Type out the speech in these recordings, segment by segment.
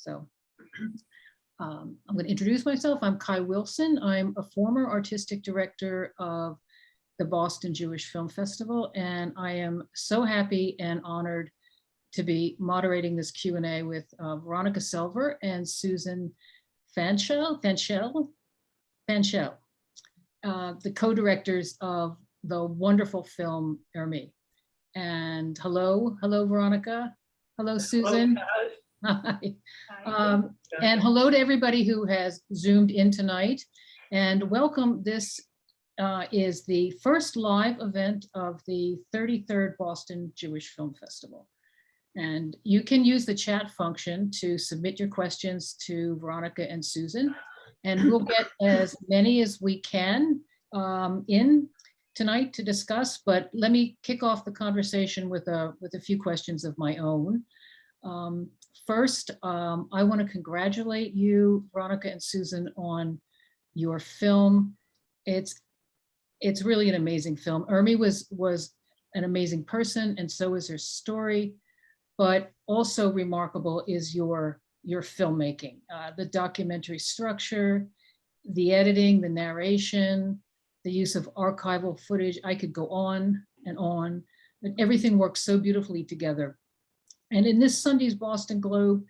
So um, I'm going to introduce myself. I'm Kai Wilson. I'm a former artistic director of the Boston Jewish Film Festival, and I am so happy and honored to be moderating this Q&A with uh, Veronica Selver and Susan Fanshel, Fanshel, Fanshel, uh, the co-directors of the wonderful film Ermi. And hello, hello, Veronica. Hello, Susan. Hi. Um, and hello to everybody who has zoomed in tonight and welcome. This uh, is the first live event of the 33rd Boston Jewish Film Festival. And you can use the chat function to submit your questions to Veronica and Susan. And we'll get as many as we can um, in tonight to discuss, but let me kick off the conversation with a, with a few questions of my own. Um, first, um, I want to congratulate you, Veronica and Susan, on your film. It's it's really an amazing film. Ermi was was an amazing person, and so is her story. But also remarkable is your your filmmaking, uh, the documentary structure, the editing, the narration, the use of archival footage. I could go on and on, but everything works so beautifully together. And in this Sunday's Boston Globe,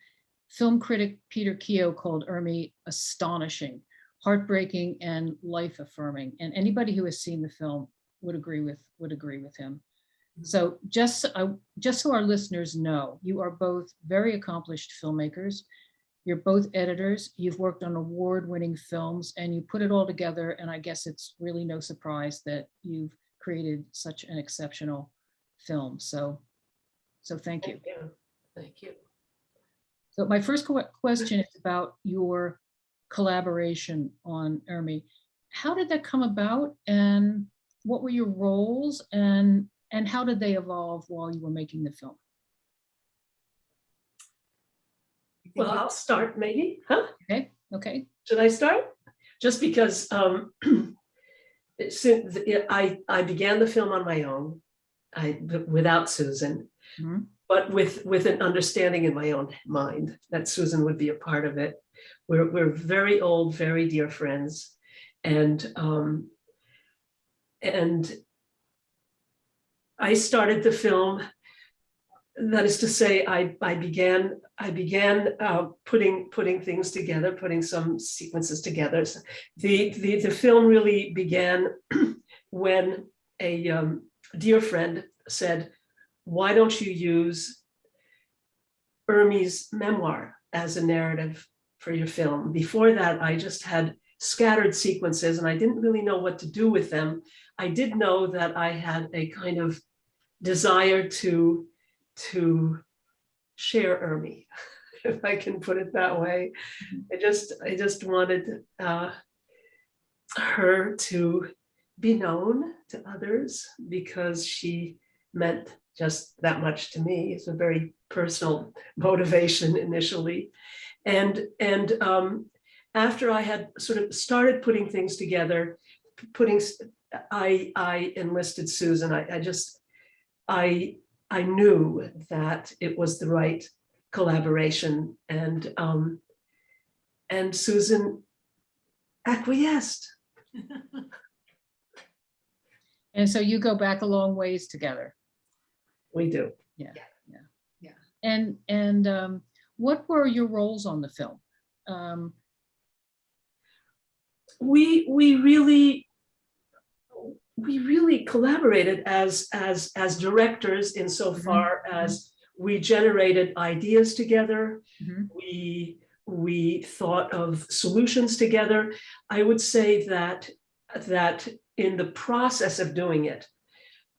film critic Peter Keough called Ermi astonishing, heartbreaking, and life affirming. And anybody who has seen the film would agree with would agree with him. So just, uh, just so our listeners know, you are both very accomplished filmmakers. You're both editors. You've worked on award-winning films and you put it all together. And I guess it's really no surprise that you've created such an exceptional film. So, so thank you. Thank you. So my first question is about your collaboration on Ermi. How did that come about and what were your roles and and how did they evolve while you were making the film? Well, I'll start maybe, huh? Okay, okay. Should I start? Just because um, I, I began the film on my own, I, without Susan, Mhm. but with, with an understanding in my own mind that Susan would be a part of it. We're, we're very old, very dear friends. And, um, and I started the film that is to say, I, I began, I began uh, putting, putting things together, putting some sequences together. So The, the, the film really began when a um, dear friend said, why don't you use Ermi's memoir as a narrative for your film? Before that, I just had scattered sequences and I didn't really know what to do with them. I did know that I had a kind of desire to to share Ermi, if I can put it that way. I just I just wanted uh, her to be known to others because she meant just that much to me. It's a very personal motivation initially, and and um, after I had sort of started putting things together, putting I I enlisted Susan. I, I just I, I knew that it was the right collaboration and, um, and Susan acquiesced. And so you go back a long ways together. We do. Yeah, Yeah. yeah. Yeah. And and um, what were your roles on the film? Um, We, we really, we really collaborated as, as, as directors insofar as we generated ideas together. mhm, we we thought of solutions together. I would say that that in the process of doing it,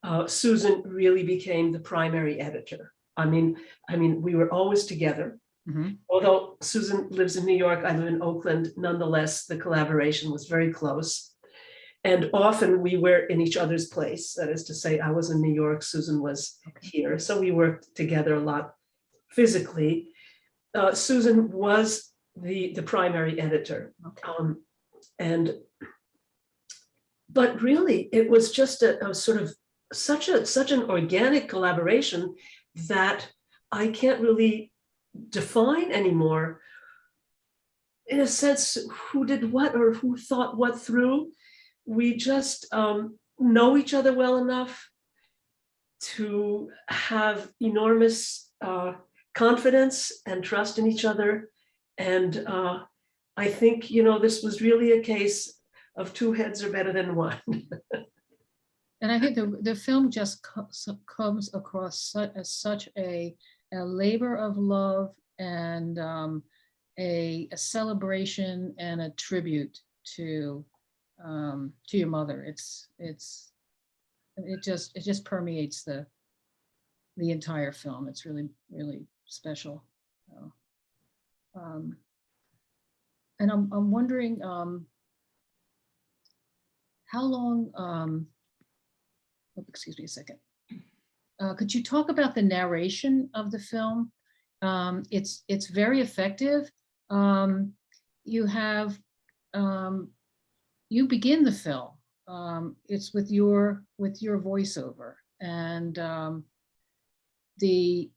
uh, Susan really became the primary editor. I mean, I mean, we were always together. mhm, Although Susan lives in New York, I live in Oakland. Nonetheless, the collaboration was very close. And often we were in each other's place. That is to say, I was in New York, Susan was here. So we worked together a lot physically. Uh, Susan was the, the primary editor. okay. Um, and, but really, it was just a, a sort of such a, such an organic collaboration that I can't really define anymore, in a sense, who did what or who thought what through. We just um, know each other well enough to have enormous uh, confidence and trust in each other. And uh, I think, you know, this was really a case of two heads are better than one. And I think the, the film just co- comes across as such a, a labor of love and um, a, a celebration and a tribute to, um, to your mother. It's, it's, it just, it just permeates the, the entire film. It's really, really special. So, um, And I'm, I'm wondering, um, how long, um, oh, excuse me a second. Uh, could you talk about the narration of the film? Um, it's, it's very effective. Um, you have, um, you begin the film. Um, it's with your, with your voiceover and, um, the,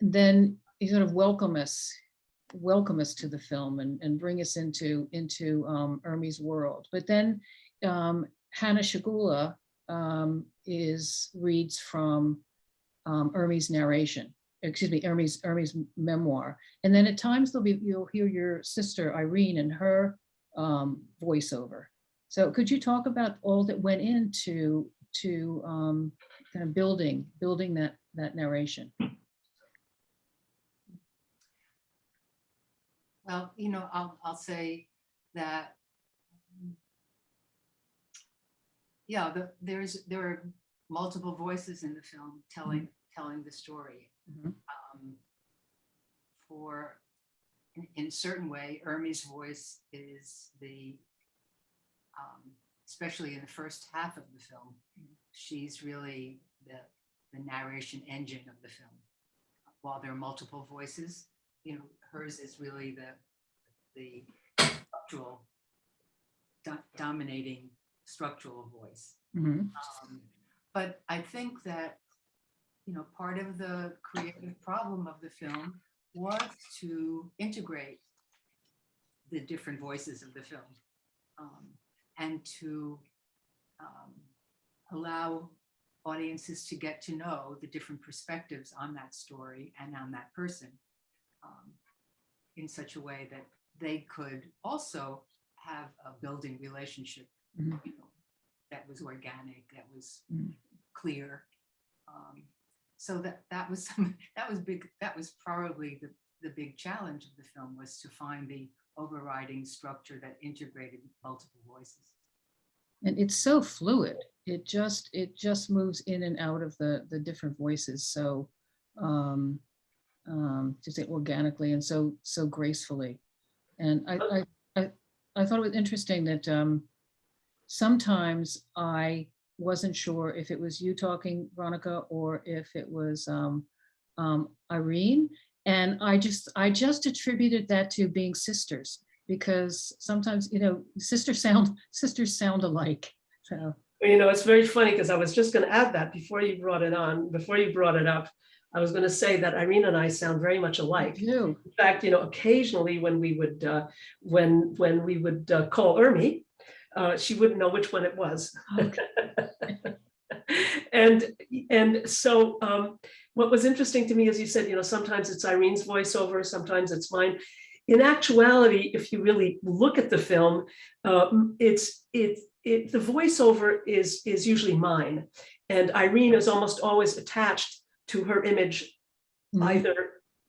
then you sort of welcome us, welcome us to the film and, and bring us into, into, um, Ermi's world. But then, um, Hanna Schygulla um, is reads from um, Ermi's narration, excuse me, Ermi's Ermi's memoir, and then at times there'll be you'll hear your sister Irene and her um, voiceover. So could you talk about all that went into to um, kind of building building that that narration? Well, you know, I'll, I'll say that. um, Yeah, the, there's, there are multiple voices in the film telling, telling the story. Mhm. Um, For, in, in a certain way, Ermi's voice is the, um, especially in the first half of the film, she's really the, the narration engine of the film. While there are multiple voices, you know, hers is really the, the structural, do- dominating structural voice. Mhm. Um, But I think that, you know, part of the creative problem of the film was to integrate the different voices of the film um, and to um, allow audiences to get to know the different perspectives on that story and on that person um, in such a way that they could also have a building relationship, Mhm. you know, that was organic, that was Mhm. clear. Um, So that, that was, some that was big, that was probably the, the big challenge of the film was to find the overriding structure that integrated multiple voices. And it's so fluid. It just, it just moves in and out of the, the different voices. So, um, um, to say organically and so, so gracefully. And I, I, I, I thought it was interesting that, um, sometimes I wasn't sure if it was you talking, Veronica, or if it was, um, um, Irene. And I just, I just attributed that to being sisters because sometimes, you know, sisters sound, sisters sound alike. So, You know, it's very funny because I was just going to add that before you brought it on, before you brought it up. I was going to say that Irene and I sound very much alike. In fact, you know, occasionally when we would, uh, when, when we would uh, call Ermi, uh, she wouldn't know which one it was. Okay. And, and so um, what was interesting to me, as you said, you know, sometimes it's Irene's voiceover, sometimes it's mine. In actuality, if you really look at the film, um, it's, it, it, the voiceover is, is usually mine. And Irene is almost always attached to her image Mhm. either,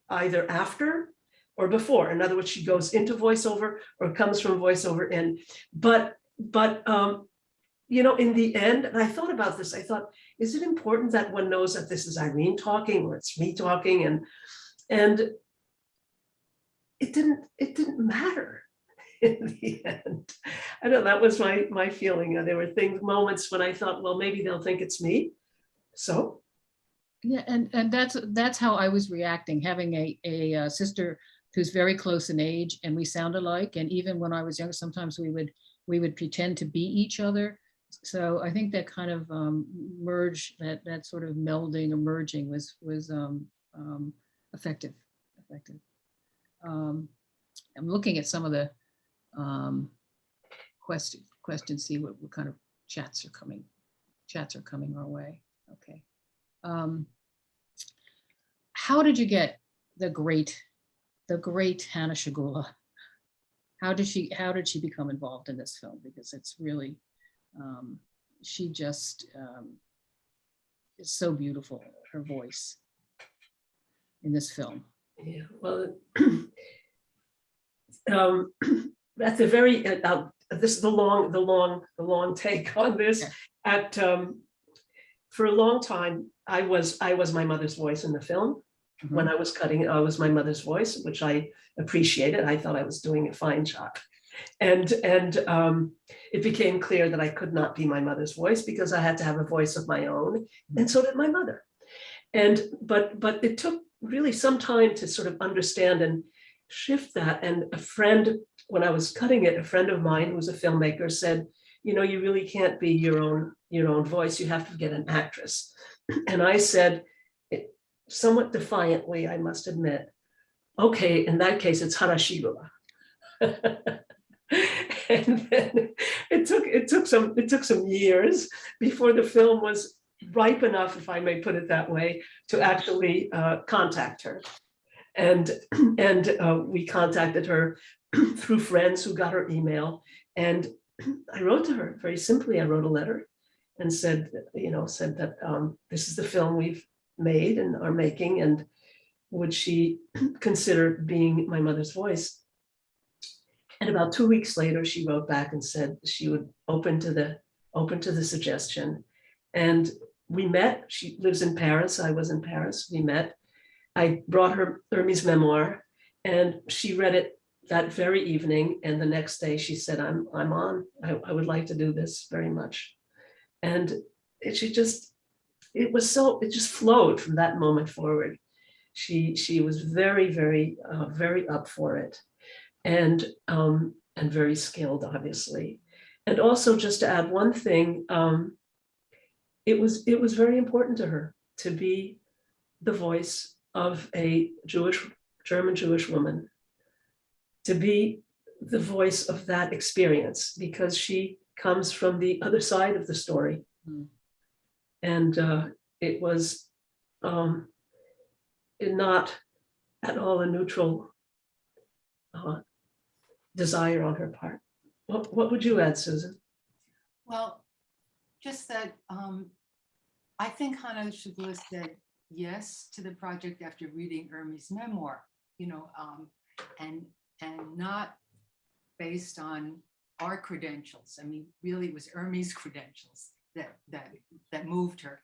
either after or before. In other words, she goes into voiceover or comes from voiceover in. But, but, um, you know, in the end, and I thought about this, I thought, is it important that one knows that this is Irene talking or it's me talking and, and it didn't, it didn't matter in the end. I know that was my, my feeling. There were things, moments when I thought, well, maybe they'll think it's me. So, Yeah, and, and that's, that's how I was reacting, having a, a uh, sister who's very close in age and we sound alike. And even when I was younger, sometimes we would, we would pretend to be each other. So I think that kind of um, merge, that, that sort of melding or merging was, was um, um, effective, effective. Um, I'm looking at some of the um, question, questions, see what, what kind of chats are coming, chats are coming our way. Okay. Um, how did you get the great, the great Hanna Schygulla? How did she, how did she become involved in this film? Because it's really, um, she just um, is so beautiful, her voice in this film. Yeah, well, um, at the very, uh, uh, this is the long, the long, the long take on this. At, um, for a long time, I was, I was my mother's voice in the film. When mm-hmm. I was cutting, I was my mother's voice, which I appreciated. I thought I was doing a fine job. And, and um, it became clear that I could not be my mother's voice because I had to have a voice of my own. Mm-hmm. And so did my mother. And, but, but it took really some time to sort of understand and shift that. And a friend, when I was cutting it, a friend of mine who was a filmmaker said, you know, you really can't be your own, your own voice. You have to get an actress. And I said, somewhat defiantly, I must admit, okay, in that case, it's Hanna Schygulla. And then it took, it took some, it took some years before the film was ripe enough, if I may put it that way, to actually uh, contact her. And, and uh, we contacted her through friends who got her email. And I wrote to her very simply, I wrote a letter and said, you know, said that um, this is the film we've made and are making and would she consider being my mother's voice? And about two weeks later, she wrote back and said she would open to the, open to the suggestion. And we met, she lives in Paris, I was in Paris, we met. I brought her Ermi's memoir and she read it that very evening. And the next day she said, I'm, I'm on, I, I would like to do this very much. And she just, it was so, it just flowed from that moment forward. She, she was very, very, uh, very up for it. And, um, and very skilled, obviously. And also just to add one thing, um, it was, it was very important to her to be the voice of a Jewish, German Jewish woman. To be the voice of that experience because she comes from the other side of the story. Hmm. And uh, it was um, not at all a neutral uh, desire on her part. What, what would you add, Susan? Well, just that, um, I think Hanna Schygulla said yes to the project after reading Ermi's memoir, you know, um, and, and not based on our credentials. I mean, really it was Ermi's credentials that, that, that moved her.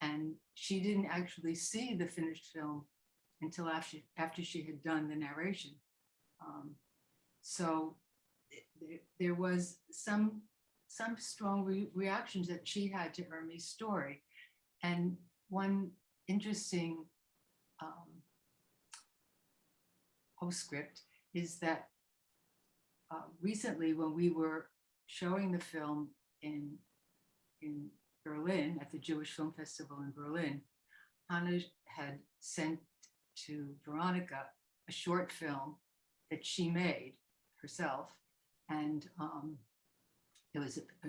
And she didn't actually see the finished film until after, after she had done the narration. Um, So there was some some strong re- reactions that she had to Ermi's story. And one interesting um, postscript is that uh, recently when we were showing the film in, in Berlin, at the Jewish Film Festival in Berlin, Hanna had sent to Veronica a short film that she made herself. And um, it was, uh,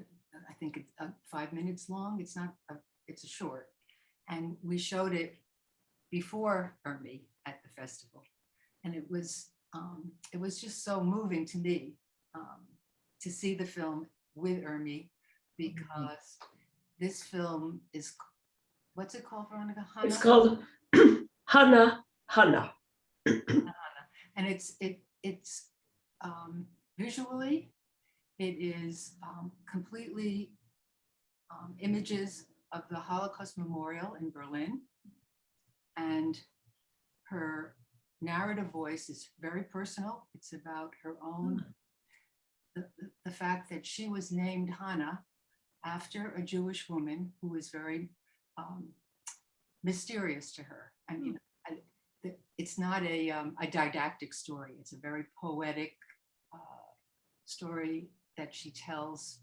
I think it's uh, five minutes long. It's not, a- it's a short. And we showed it before Ermi at the festival. And it was, um, it was just so moving to me um, to see the film with Ermi because this film is, what's it called, Veronica? It's called Hana Hana. And it's, it, it's um, visually, it is um, completely um, images of the Holocaust Memorial in Berlin. And her narrative voice is very personal. It's about her own, the, the- the fact that she was named Hanna after a Jewish woman who was very um, mysterious to her. I mean, I- it's not a, um, a didactic story. It's a very poetic uh, story that she tells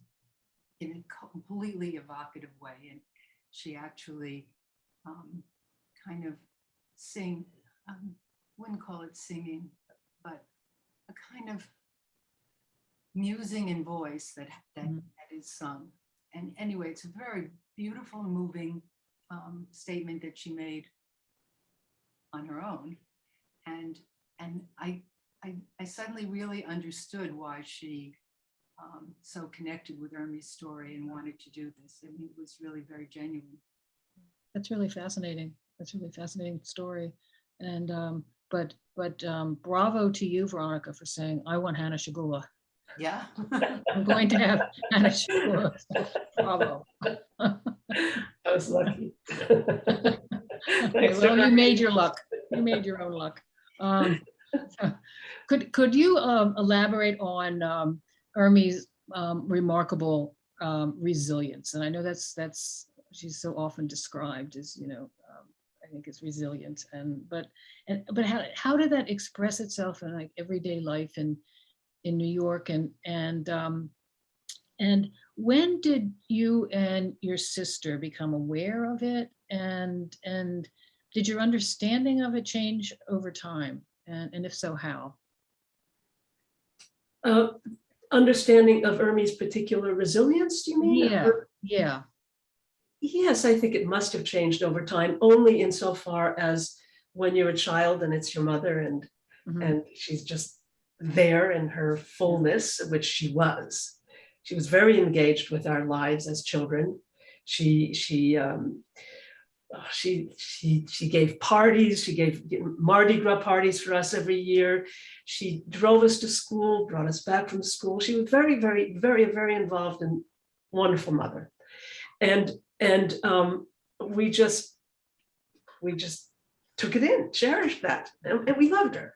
in a completely evocative way. And she actually um, kind of sing, um, wouldn't call it singing, but a kind of musing in voice that, that Mhm. that is sung. And anyway, it's a very beautiful, moving um, statement that she made on her own. And, and I, I, I suddenly really understood why she um, so connected with Ermi's story and wanted to do this. I mean, it was really very genuine. That's really fascinating. That's really fascinating story. And, um, but, but, um, bravo to you, Veronica, for saying, I want Hanna Schygulla. Yeah. I'm going to have Hanna Schygulla. Bravo. I was lucky. Okay, Thanks, well, you Rebecca. made your luck. You made your own luck. Um, Could, could you um, elaborate on um, Ermi's um, remarkable um, resilience? And I know that's, that's, she's so often described as, you know, um, I think is resilient and, but, and, but how, how did that express itself in like everyday life in, in New York and, and, um, and when did you and your sister become aware of it? And, and did your understanding of it change over time? And, and if so, how? Uh, Understanding of Ermi's particular resilience, do you mean? Yeah. Or- Yeah, Yes, I think it must have changed over time, only insofar as when you're a child and it's your mother and, mhm, and she's just there in her fullness, which she was. She was very engaged with our lives as children. She, she, um, uh, she, she, she gave parties, she gave Mardi Gras parties for us every year. She drove us to school, brought us back from school. She was very, very, very, very involved and wonderful mother. And, and um, we just, we just took it in, cherished that, and, and we loved her.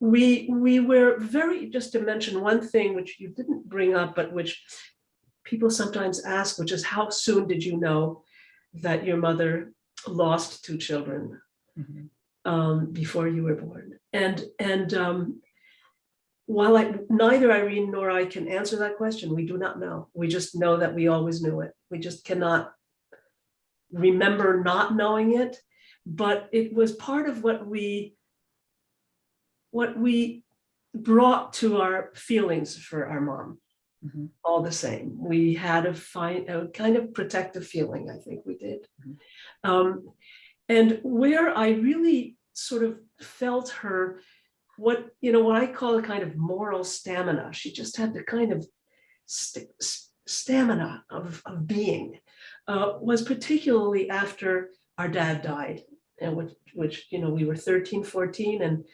We, we were very, just to mention one thing which you didn't bring up, but which people sometimes ask, which is how soon did you know that your mother lost two children? mhm, um, before you were born. And, and um, while I, neither Irene nor I can answer that question, we do not know. We just know that we always knew it. We just cannot remember not knowing it, but it was part of what we, what we brought to our feelings for our mom mhm, all the same. We had a fine, a kind of protective feeling, I think we did. Mhm. Um, and where I really sort of felt her, what, you know, what I call a kind of moral stamina, she just had the kind of st- stamina of, of being, uh, was particularly after our dad died. And which, which, you know, we were 13, 14, and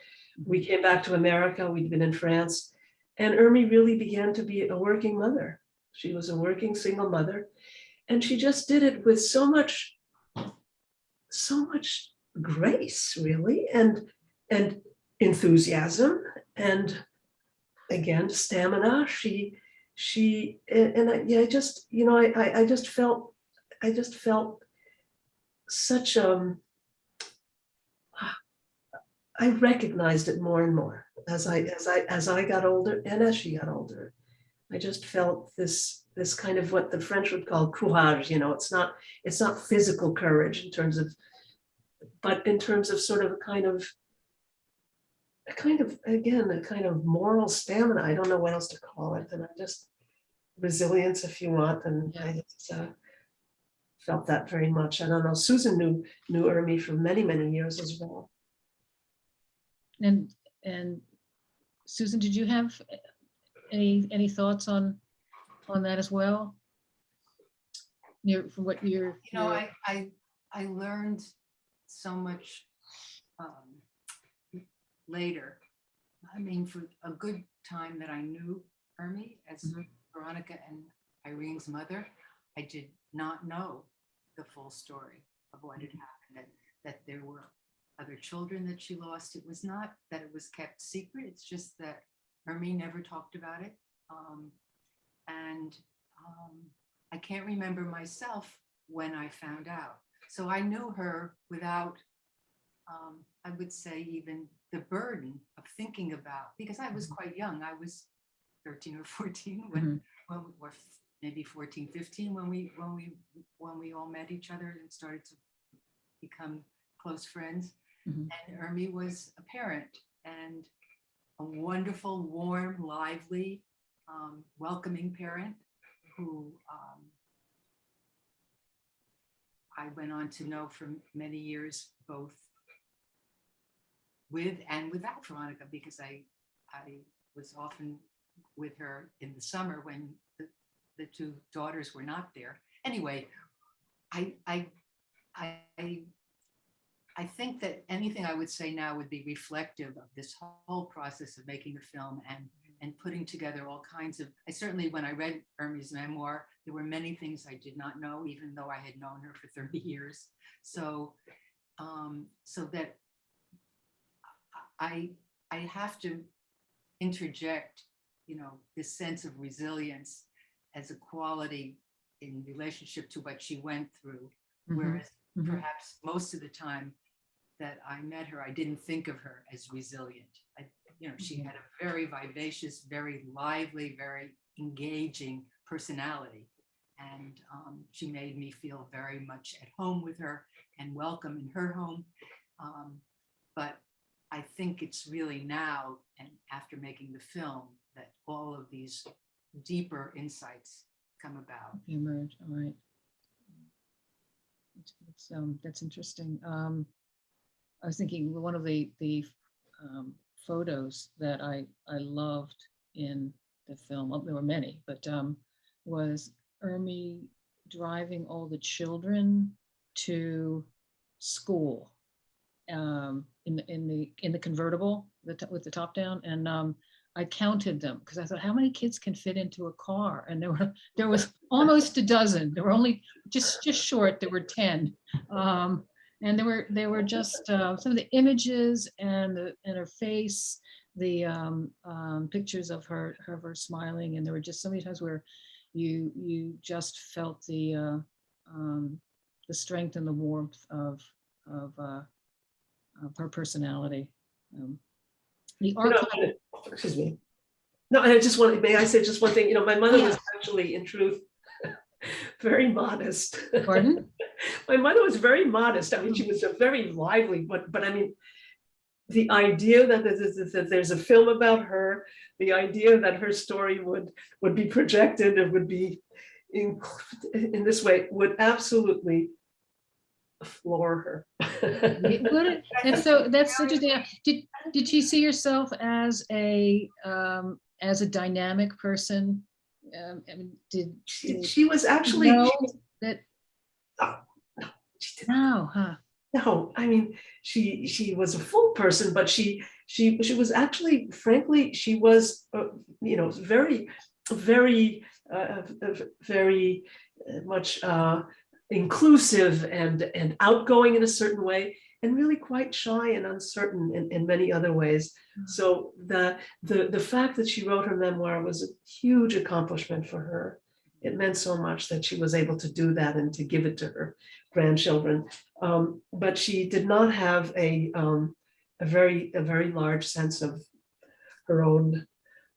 we came back to America, we'd been in France. And Ermi really began to be a working mother. She was a working single mother. And she just did it with so much, so much grace, really, and, and enthusiasm, and again, stamina. She, she, and, I, yeah, I just, you know, I, I, I just felt, I just felt such, um, I recognized it more and more as I, as I, as I got older and as she got older. I just felt this, this kind of what the French would call courage, you know, it's not, it's not physical courage in terms of, but in terms of sort of a kind of, a kind of, again, a kind of moral stamina. I don't know what else to call it. And I just, resilience if you want, and I just uh, felt that very much. I don't know, Susan knew, knew Ermi for many, many years as well. And, and Susan, did you have any, any thoughts on, on that as well? Your, from what you're. You know, your- I, I, I learned so much um, later. I mean, for a good time that I knew Ermi as Mhm. Veronica and Irene's mother, I did not know the full story of what had happened, that, that there were other children that she lost. It was not that it was kept secret, it's just that Ermi never talked about it. Um, And um, I can't remember myself when I found out. So I knew her without, um, I would say even the burden of thinking about, because I was Mhm. quite young. I was 13 or 14 when, Mhm, when, we- were maybe 14, 15, when we, when we, when we all met each other and started to become close friends. Mhm. And Ermi was a parent and a wonderful, warm, lively, um, welcoming parent who um, I went on to know for many years, both with and without Veronica, because I, I was often with her in the summer when the, the two daughters were not there. Anyway, I, I, I, I think that anything I would say now would be reflective of this whole process of making the film and, and putting together all kinds of, I certainly, when I read Ermi's memoir, there were many things I did not know, even though I had known her for 30 years. So, um, so that I, I have to interject, you know, this sense of resilience as a quality in relationship to what she went through. Mhm, Whereas mhm. perhaps most of the time that I met her, I didn't think of her as resilient. I, you know, she Mhm. had a very vivacious, very lively, very engaging personality. And um, she made me feel very much at home with her and welcome in her home. Um, but I think it's really now and after making the film that all of these deeper insights come about. emerge, all right. It's, um, that's interesting. Um, I was thinking one of the, the, um, photos that I, I loved in the film, well, there were many, but, um, was Ermi driving all the children to school. Um, in, the in the, in the convertible, the, with the top down, and, um, I counted them, because I thought, how many kids can fit into a car? And there were there was almost a dozen. There were only just just short. There were ten, um, and there were they were just uh, some of the images and the and her face, the um, um, pictures of her of her smiling, and there were just so many times where you you just felt the uh, um, the strength and the warmth of of, uh, of her personality. Um, the You know, archive. Excuse me. No, I just want, may I say just one thing? You know, my mother was actually, in truth, very modest. Pardon? My mother was very modest. I mean, she was a very lively, but, but I mean, the idea that there's, that there's a film about her, the idea that her story would, would be projected, it would be in, in this way, would absolutely floor her. It would- And so that's such interesting. Did, did she see herself as a, um, as a dynamic person? Um, I mean, did She did she was actually, know that, she did no, huh? No, I mean, she, she was a full person, but she, she, she was actually, frankly, she was, uh, you know, very, very, uh, uh, very uh, much uh, inclusive and, and outgoing in a certain way, and really quite shy and uncertain in, in many other ways. Mm. So the, the, the fact that she wrote her memoir was a huge accomplishment for her. It meant so much that she was able to do that and to give it to her grandchildren. Um, but she did not have a, um, a very, a very large sense of her own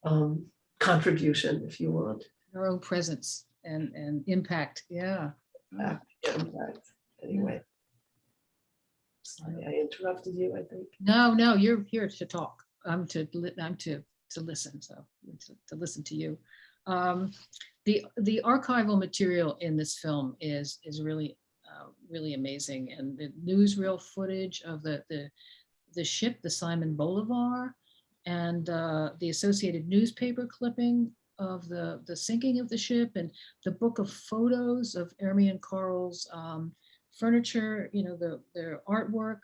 um, contribution, if you want. Her own presence and, and impact, yeah. Yeah. impact. Anyway. Sorry, I interrupted you, I think. No, no, you're here to talk. I'm to, I'm to, to listen, so, to, to listen to you. Um, The, the archival material in this film is, is really, uh, really amazing. And the newsreel footage of the, the, the ship, the Simon Bolivar, and uh, the associated newspaper clipping of the, the sinking of the ship and the book of photos of Ermi and Carl's um, furniture, you know, the, their artwork,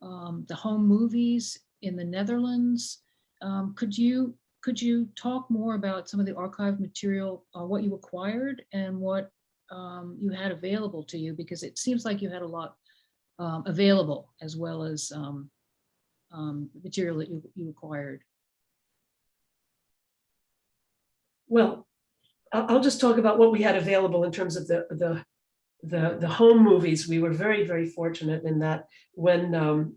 um, the home movies in the Netherlands. Um, could you could you talk more about some of the archive material, uh, what you acquired and what um, you had available to you? Because it seems like you had a lot um, available as well as um, um, material that you, you acquired. Well, I'll, just talk about what we had available in terms of the, the, the, the home movies. We were very, very fortunate in that when, um,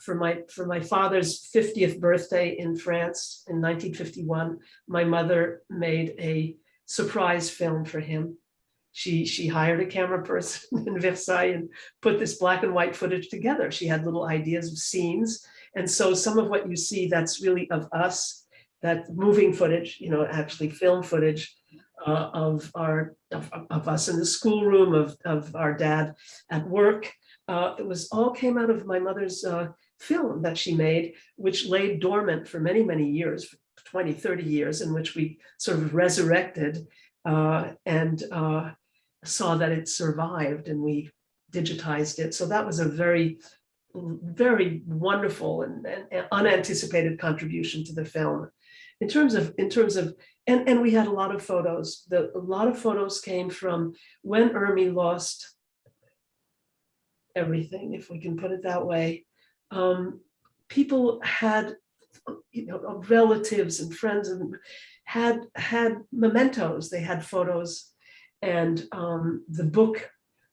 for my, for my father's 50th birthday in France in 1951, my mother made a surprise film for him. she, she hired a camera person in Versailles and put this black and white footage together. She had little ideas of scenes. And so some of what you see that's really of us, that moving footage, you know, actually film footage uh, of our, of, of us in the schoolroom, of, of our dad at work. Uh, it was all came out of my mother's uh, film that she made, which lay dormant for many, many years, 20, 30 years, in which we sort of resurrected uh, and uh, saw that it survived and we digitized it. So that was a very, very wonderful and, and unanticipated contribution to the film. In terms of, in terms of, and, and we had a lot of photos. The, a lot of photos came from when Ermi lost everything, if we can put it that way. Um, people had, you know, relatives and friends and had had mementos. They had photos, and um, the book,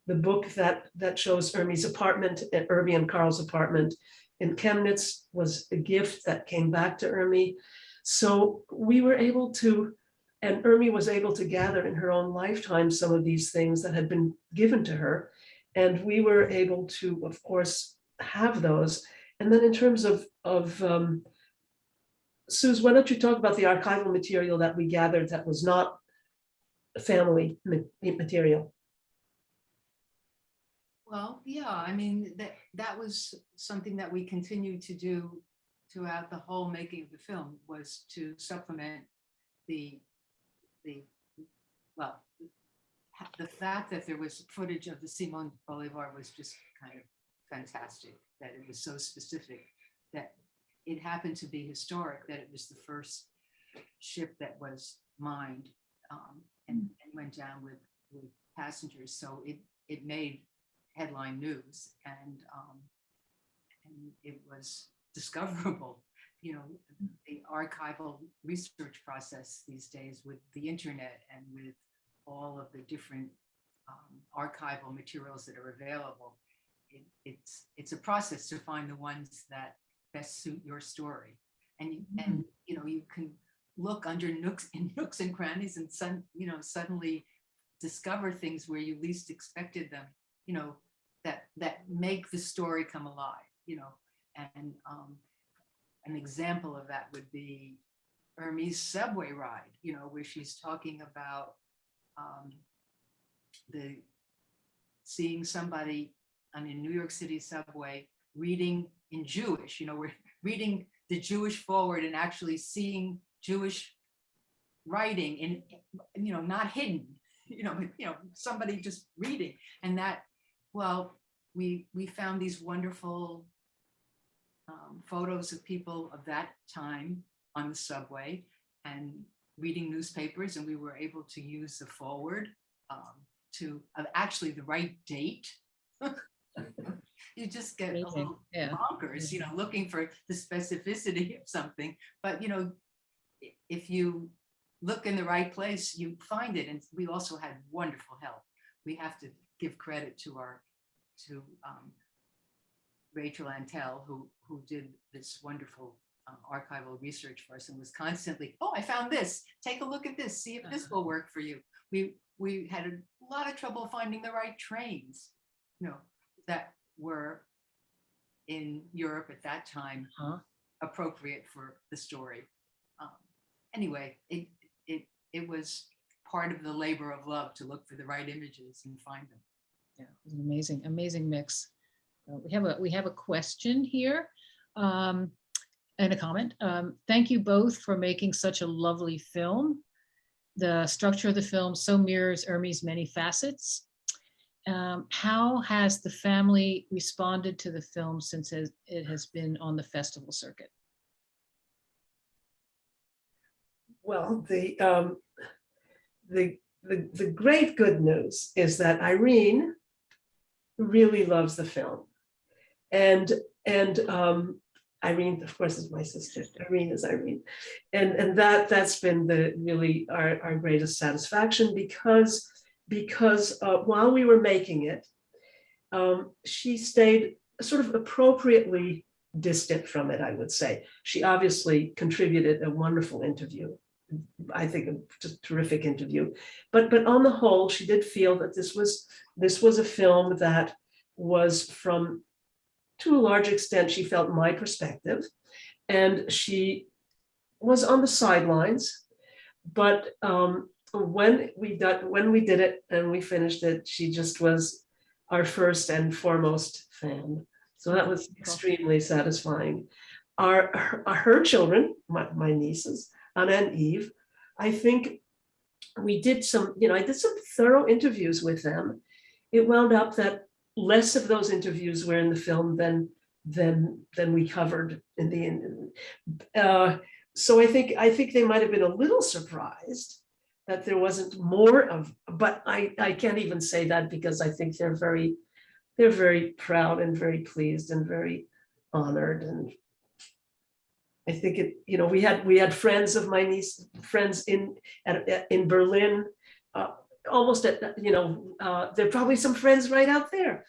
the book that that shows Ermi's apartment, at Ermi and Carl's apartment in Chemnitz was a gift that came back to Ermi. So we were able to, and Ermi was able to gather in her own lifetime some of these things that had been given to her. And we were able to, of course, have those. And then in terms of, of um, Suze, why don't you talk about the archival material that we gathered that was not family material? Well, yeah, I mean, that, that was something that we continued to do throughout the whole making of the film was to supplement the, the, well, the fact that there was footage of the Simon Bolivar was just kind of fantastic, that it was so specific, that it happened to be historic, that it was the first ship that was mined um, and, and went down with, with passengers. So it, it made headline news and, um, and it was discoverable. You know, the archival research process these days with the internet and with all of the different um, archival materials that are available. It, it's, it's a process to find the ones that best suit your story. And you, and, you know, you can look under nooks and nooks and crannies and some, you know, suddenly discover things where you least expected them, you know, that, that make the story come alive, you know, and um, an example of that would be Ermi's subway ride, you know, where she's talking about um, the seeing somebody on a New York City subway reading in Jewish, you know, we're reading the Jewish forward and actually seeing Jewish writing in, you know, not hidden, you know, you know, somebody just reading and that, well, we, we found these wonderful um, photos of people of that time on the subway and reading newspapers and we were able to use the forward um, to uh, actually the right date. you just get a little yeah. bonkers, you know, looking for the specificity of something. But you know, if you look in the right place, you find it. And we also had wonderful help. We have to give credit to our to um, Rachel Antell, who who did this wonderful um, archival research for us and was constantly, oh, I found this. Take a look at this. See if this will work for you. We we had a lot of trouble finding the right trains, you know, that were in Europe at that time Huh? appropriate for the story. Um, anyway, it it it was part of the labor of love to look for the right images and find them. Yeah, it was an amazing, amazing mix. Uh, We have a, we have a question here um, and a comment. Um, Thank you both for making such a lovely film. The structure of the film so mirrors Ermi's many facets. Um, How has the family responded to the film since it has been on the festival circuit? Well, the, um, the, the, the great good news is that Irene really loves the film. And, and, um, Irene, of course, is my sister. Irene is Irene. And, and that, that's been the, really our, our greatest satisfaction because, because, uh, while we were making it, um, she stayed sort of appropriately distant from it, I would say. She obviously contributed a wonderful interview I think, a terrific interview. But, but on the whole, she did feel that this was, this was a film that was from, to a large extent, she felt my perspective. And she was on the sidelines. But um, when we did, when we did it and we finished it, she just was our first and foremost fan. So that was extremely satisfying. Our, her, her children, my, my nieces, Anna and Eve, I think we did some, you know, I did some thorough interviews with them. It wound up that less of those interviews were in the film than than than we covered in the uh, so I think I think they might have been a little surprised that there wasn't more of, but I I can't even say that because I think they're very they're very proud and very pleased and very honored and I think it, you know, we had, we had friends of my niece, friends in, at, in Berlin, uh, almost at, you know, uh, there are probably some friends right out there.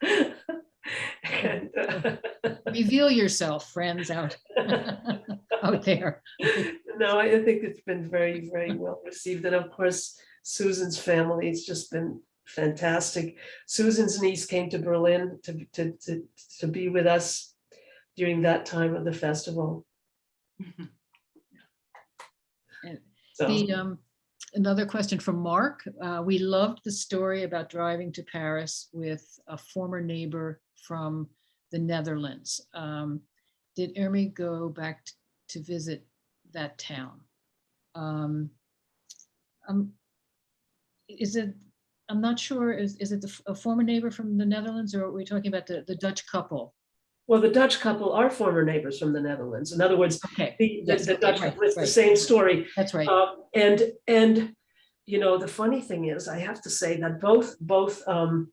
And, uh, Reveal yourself, friends out, out there. No, I think it's been very, very well received. And of course, Susan's family has just been fantastic. Susan's niece came to Berlin to, to, to, to be with us during that time of the festival. So, The, um, another question from Mark. Uh, we loved the story about driving to Paris with a former neighbor from the Netherlands. Um, did Ermi go back to visit that town? Um, um, is it, I'm not sure, is, is it the a former neighbor from the Netherlands or are we talking about the, the Dutch couple? well, the Dutch couple are former neighbors from the Netherlands. In other words, Okay, the, the the Dutch, right, it's the right. same story. that's right. Um, and, and, you know, the funny thing is, I have to say that both, both, um,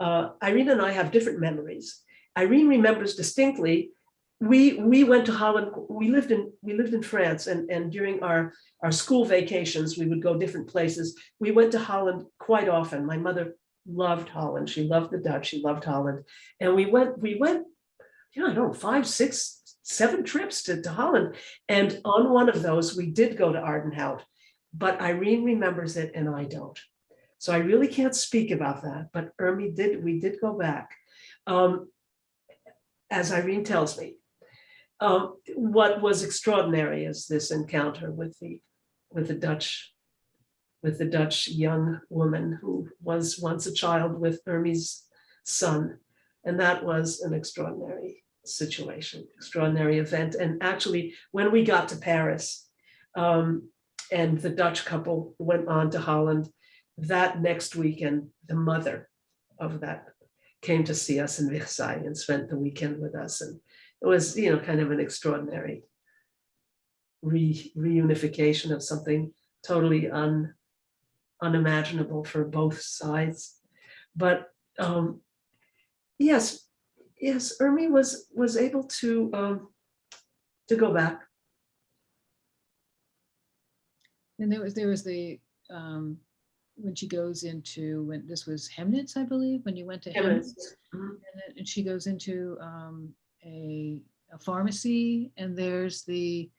uh, Irene and I have different memories. Irene remembers distinctly, we, we went to Holland, we lived in, we lived in France and, and during our, our school vacations, we would go different places. We went to Holland quite often. My mother loved Holland. She loved the Dutch. She loved Holland. And we went, we went, know, I don't know, five, six, seven trips to, to Holland. And on one of those, we did go to Aerdenhout, but Irene remembers it and I don't. So I really can't speak about that, but Ermi did, we did go back. Um, As Irene tells me, um, what was extraordinary is this encounter with the, with the Dutch, with the Dutch young woman who was once a child with Ermi's son. And that was an extraordinary situation, extraordinary event. And actually, when we got to Paris, um, and the Dutch couple went on to Holland, that next weekend, the mother of that came to see us in Versailles and spent the weekend with us. And it was, you know, kind of an extraordinary re reunification of something totally un unimaginable for both sides. But um, yes, yes, Ermi was was able to um, to go back. And there was, there was the, um, when she goes into, when this was Chemnitz, I believe, when you went to Chemnitz. Mhm. And then and she goes into um, a, a pharmacy and there's the,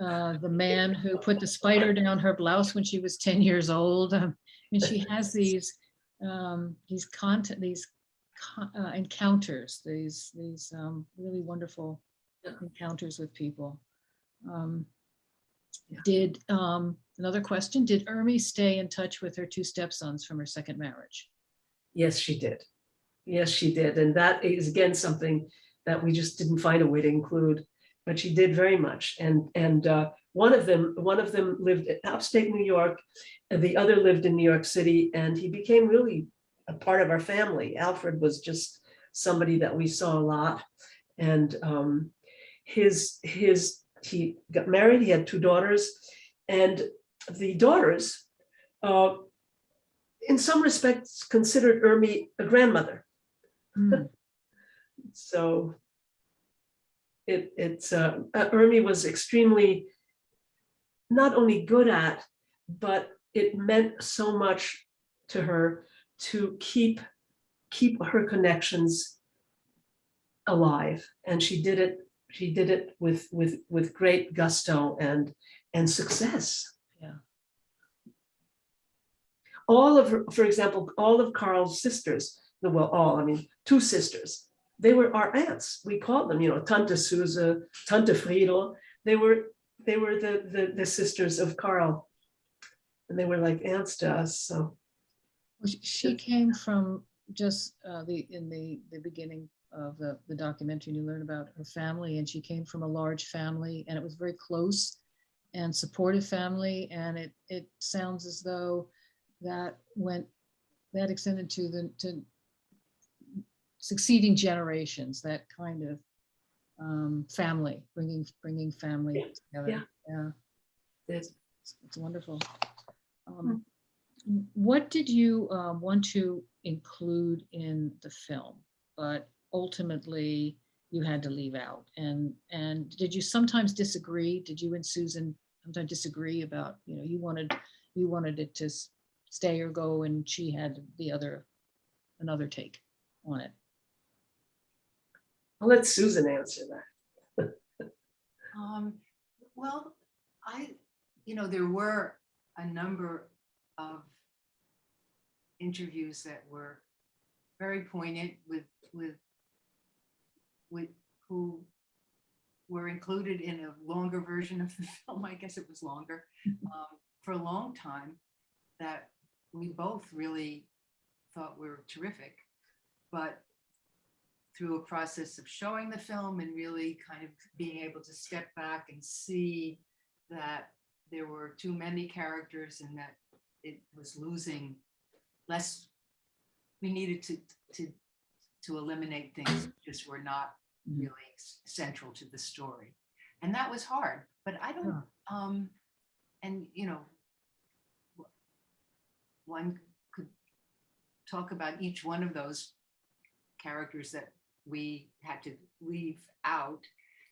uh, the man who put the spider down her blouse when she was 10 years old. um, And she has these, um, these content, these uh, encounters, these, these um, really wonderful encounters with people. Um. Did, um, another question, did Ermi stay in touch with her two stepsons from her second marriage? Yes, she did. Yes, she did. And that is again something that we just didn't find a way to include, but she did very much. And, and uh, one of them, one of them lived upstate New York, and the other lived in New York City, and he became really a part of our family. Alfred was just somebody that we saw a lot. And um, his, his, he got married, he had two daughters, and the daughters, uh, in some respects, considered Ermi a grandmother. Hmm, So it, it's, uh, uh, Ermi was extremely not only good at, but it meant so much to her to keep, keep her connections alive. And she did it she did it with, with, with great gusto and, and success. All of, her- for example, all of Carl's sisters, well, all, I mean, two sisters, they were our aunts. We called them, you know, Tante Suze, Tante Friedel. They were, they were the, the, the sisters of Carl. And they were like aunts to us, so. She came from just uh, the, in the, the beginning of the, the documentary, you learn about her family, and she came from a large family, and it was very close and supportive family, and it, it sounds as though that went, that extended to the, to succeeding generations, that kind of um, family, bringing, bringing family together. Yeah. There's- It's it's wonderful. Um, w- What did you um, want to include in the film, but ultimately you had to leave out? And, and did you sometimes disagree? Did you and Susan sometimes disagree about, you know, you wanted, you wanted it to stay or go and she had the other, another take on it? I'll let Susan answer that. Um, well, I, you know, there were a number of interviews that were very poignant with, with, with who were included in a longer version of the film. I guess it was longer, um, for a long time that we both really thought we were terrific. But through a process of showing the film and really kind of being able to step back and see that there were too many characters and that it was losing less. We needed to, to, to eliminate things that just were not Mhm. really central to the story. And that was hard, but I don't, um, and you know, one could talk about each one of those characters that we had to leave out.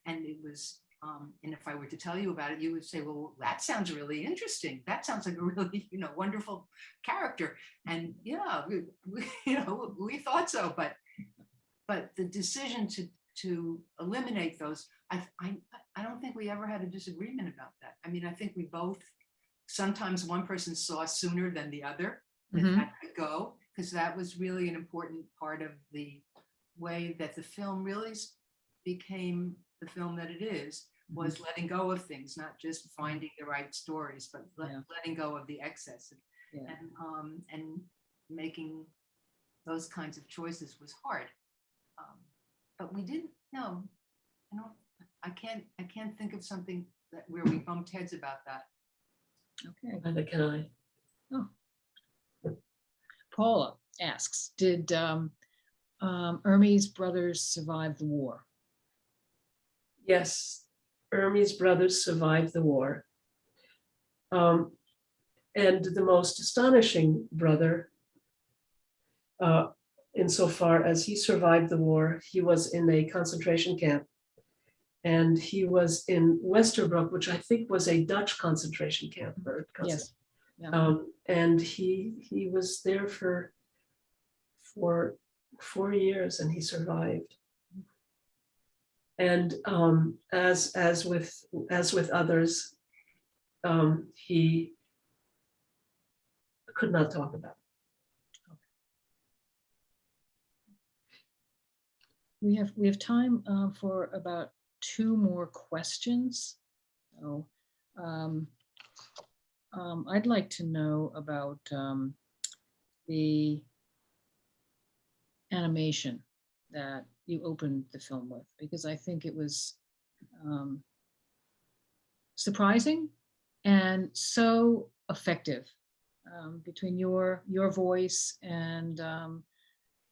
And it was, um, and if I were to tell you about it, you would say, well, that sounds really interesting. That sounds like a really, you know, wonderful character. And yeah, we, we, you know, we thought so, but, but the decision to, to eliminate those, I, I, I don't think we ever had a disagreement about that. I mean, I think we both, sometimes one person saw sooner than the other that Mhm. had to go, because that was really an important part of the way that the film really became the film that it is, was letting go of things, not just finding the right stories, but let- Yeah. letting go of the excess and- Yeah. and, um, and making those kinds of choices was hard. Um, But we didn't, know. I don't, I can't, I can't think of something that where we bumped heads about that. Okay. Neither can I. Paula asks, did um, um, Ermi's brothers survive the war? Yes, Ermi's brothers survived the war. Um, And the most astonishing brother, uh, insofar as he survived the war, he was in a concentration camp. And he was in Westerbork, which I think was a Dutch concentration camp. or concent- Yes. Yeah. Um, and he, he was there for, for four years and he survived. And, um, as, as with, as with others, um, he could not talk about. it. We have, we have time uh, for about two more questions. So um, um, I'd like to know about um, the animation that you opened the film with, because I think it was um, surprising and so effective um, between your, your voice and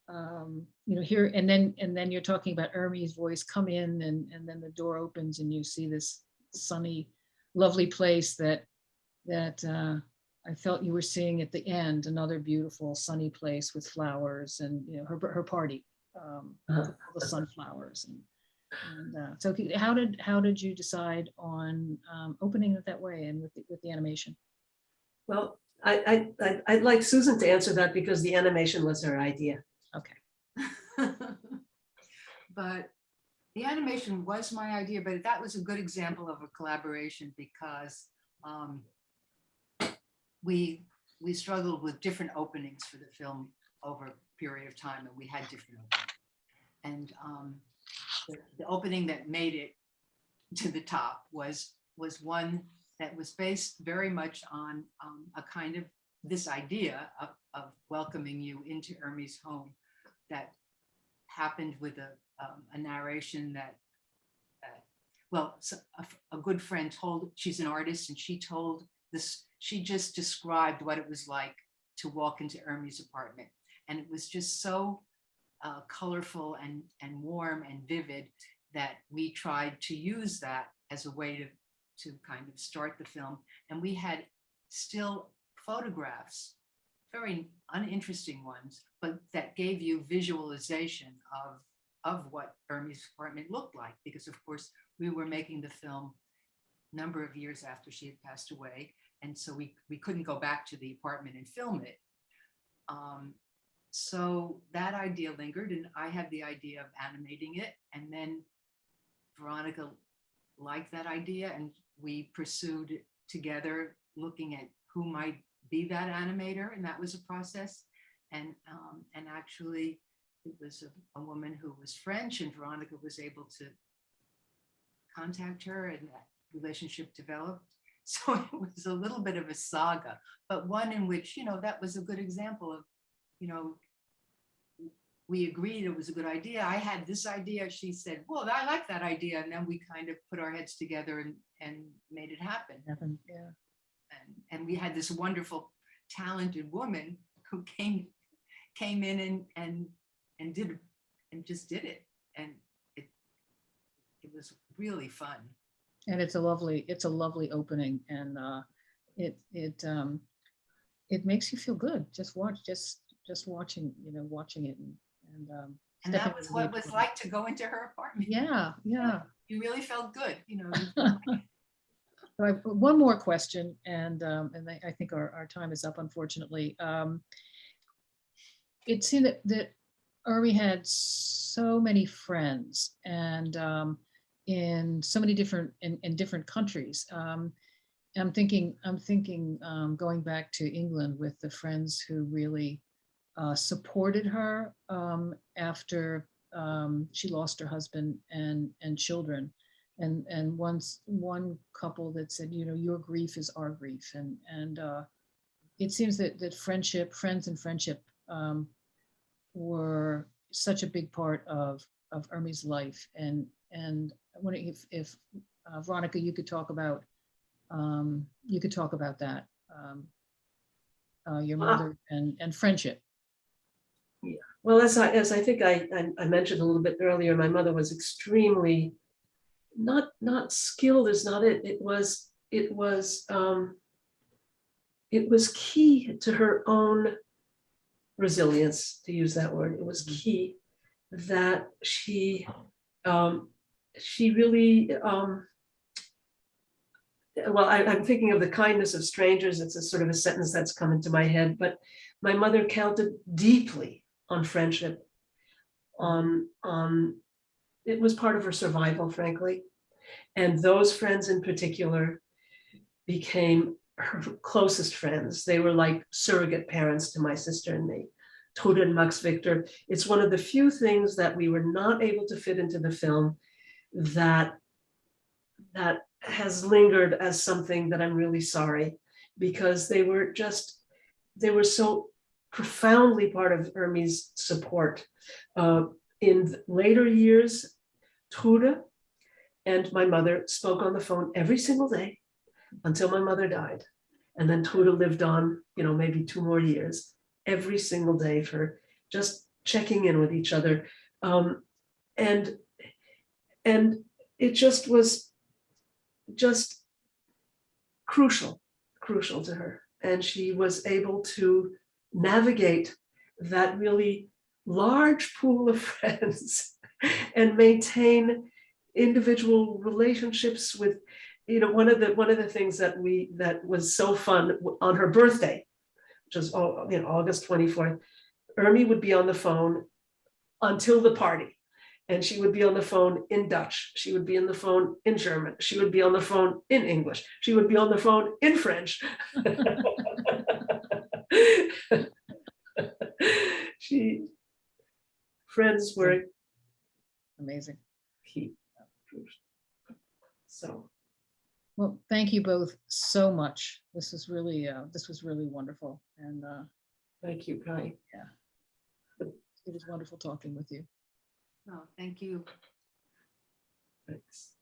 um, you know, here, and then, and then you're talking about Ermi's voice come in and, and then the door opens and you see this sunny, lovely place that, that uh, I felt you were seeing at the end, another beautiful sunny place with flowers and, you know, her, her party. um, Uh-huh. all The sunflowers and, and uh, so how did, how did you decide on um, opening it that way and with, the- with the animation? Well, I, I, I'd like Susan to answer that because the animation was her idea. Okay, But The animation was my idea, but that was a good example of a collaboration because um, we, we struggled with different openings for the film over a period of time and we had different openings. And um, the, the opening that made it to the top was, was one that was based very much on um, a kind of this idea of, of welcoming you into Ermi's home that happened with a, um, a narration that, uh, well, so a, a good friend told, she's an artist and she told this, she just described what it was like to walk into Ermi's apartment. And it was just so uh, colorful and, and warm and vivid that we tried to use that as a way to, to kind of start the film. And we had still photographs, very uninteresting ones, but that gave you visualization of, of what Ermi's apartment looked like. Because of course, we were making the film number of years after she had passed away. And so we, we couldn't go back to the apartment and film it. Um, so that idea lingered and I had the idea of animating it. And then Veronica liked that idea and we pursued together, looking at who might be that animator. And that was a process. And, um, and actually it was a, a woman who was French and Veronica was able to contact her and that relationship developed. So it was a little bit of a saga, but one in which, you know, that was a good example of, you know, we agreed it was a good idea. I had this idea. She said, well, I like that idea. And then we kind of put our heads together and, and made it happen. Happen, yeah. And, we had this wonderful, talented woman who came, came in and, and, and did, and just did it. And it, it was really fun. And it's a lovely, it's a lovely opening and uh, it, it, um, it makes you feel good. Just watch, just, just watching, you know, watching it and, and. um, And that was what it was like to go into her apartment. Yeah, yeah. You really felt good, you know. I one more question and, um, and I, I think our, our time is up unfortunately. Um, It seemed that, that Ermi had so many friends and, um, in so many different, in, in different countries. Um, I'm thinking, I'm thinking, um, going back to England with the friends who really, uh, supported her, um, after, um, she lost her husband and, and children and and once one couple that said you know your grief is our grief and and uh it seems that that friendship friends and friendship um were such a big part of of Ermi's life and and I wonder if if uh, Veronica you could talk about um you could talk about that um uh your Ah. mother and and friendship yeah Well, as I, as I think I, I- I mentioned a little bit earlier, my mother was extremely not, not skilled is not it, it was, it was, um, it was key to her own resilience, to use that word. It was key that she, um, she really, um, well, I, I'm thinking of the kindness of strangers. It's a sort of a sentence that's come into my head, but my mother counted deeply on friendship. On, on, it was part of her survival, frankly. And those friends in particular became her closest friends. They were like surrogate parents to my sister and me. Trude and Max Victor. It's one of the few things that we were not able to fit into the film that that has lingered as something that I'm really sorry because they were just, they were so profoundly part of Ermi's support. Uh, in later years, Trude and my mother spoke on the phone every single day until my mother died. And then Trude lived on, you know, maybe two more years, every single day for just checking in with each other. Um, and, and it just was just crucial, crucial to her. And she was able to navigate that really large pool of friends and maintain individual relationships with, you know, one of the, one of the things that we, that was so fun on her birthday, which was, oh, you know, August 24th, Ermi would be on the phone until the party. And she would be on the phone in Dutch. She would be on the phone in German. She would be on the phone in English. She would be on the phone in French. She, friends were Amazing. key. So, Well, thank you both so much. This was really, uh, this was really wonderful. And uh, thank you, Kai. Yeah. It was wonderful talking with you. No, thank you. Thanks.